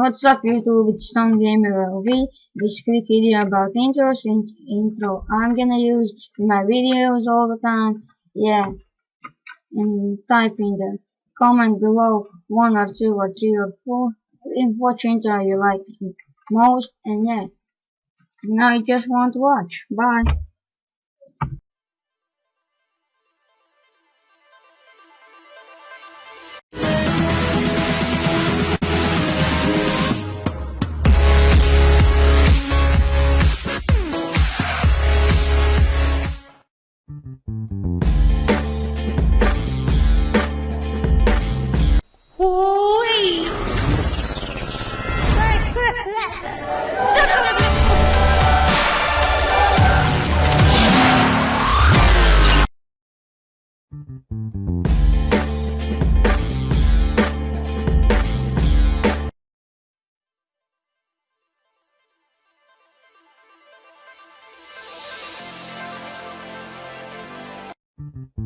What's up YouTube, it's Tom Gamer LV. This quick video about intros in intro I'm gonna use in my videos all the time. Yeah. And type in the comment below one or two or three or four in which intro you like most and yeah. Now you just want to watch. Bye. you